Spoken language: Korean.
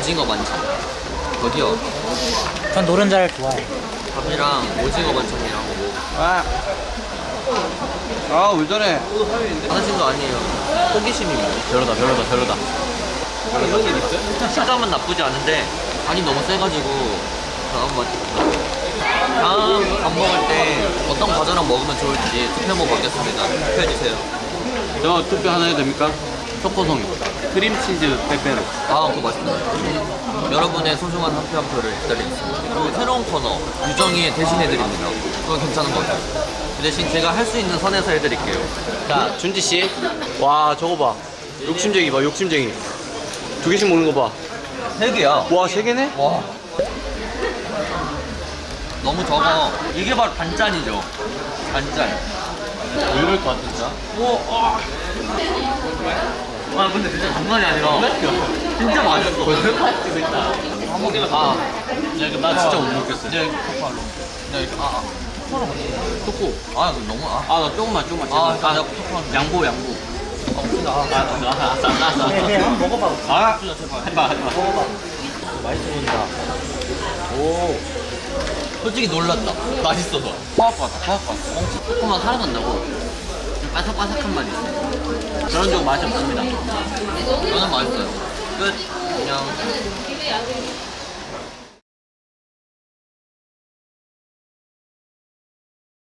오징어 반찬 어디요? 전 노른자를 좋아해. 밥이랑 오징어 반찬이랑 뭐 아. 아, 왜 저래? 하나씩도 아니에요 호기심입니다 별로다 별로다 별로다 식감은 나쁘지 않은데 간이 너무 세가지고 다음 맛 다음 밥 먹을 때 어떤 과자랑 먹으면 좋을지 투표 한번 받겠습니다 투표해주세요 저 투표 하나 해도 됩니까? 초코송이. 크림치즈 빼빼로. 아 그거 맛있다 여러분의 소중한 한 표 한 표를 기다리겠습니다 그리고 새로운 코너 유정이 대신해드립니다 그거 괜찮은 것 같아요 그 대신 제가 할 수 있는 선에서 해드릴게요 자, 준지씨. 와, 저거 봐. 욕심쟁이 봐, 욕심쟁이. 두 개씩 먹는 거 봐. 세 개야 와, 세 개네? 와 너무 적어 이게 바로 반짠이죠 반짠 왜 이럴 것 같아, 진짜? 오, 아. 아 근데 진짜 장난이 아니라 진짜 맛있어 한 먹기만 아 야, 이거 나 진짜 못 먹겠어. 이제 코코아로 야 이렇게 아 초코 아 이거 너무 아 아, 나 조금만, 조금만. 아, 제발. 아, 나 초코아로 양보, 양보. 아, 아, 아, 알았어, 알았어. 한번 먹어봐. 아, 제발. 하지 마, 하지 마. 맛있어 보인다. 오. 솔직히 놀랐다. 맛있어서. 화학 같다, 화학 같다. 조금만 살아난다고. 바삭바삭한 맛이 있어. 저런 쪽 맛이 없습니다. 저는 맛있어요. 끝. 안녕.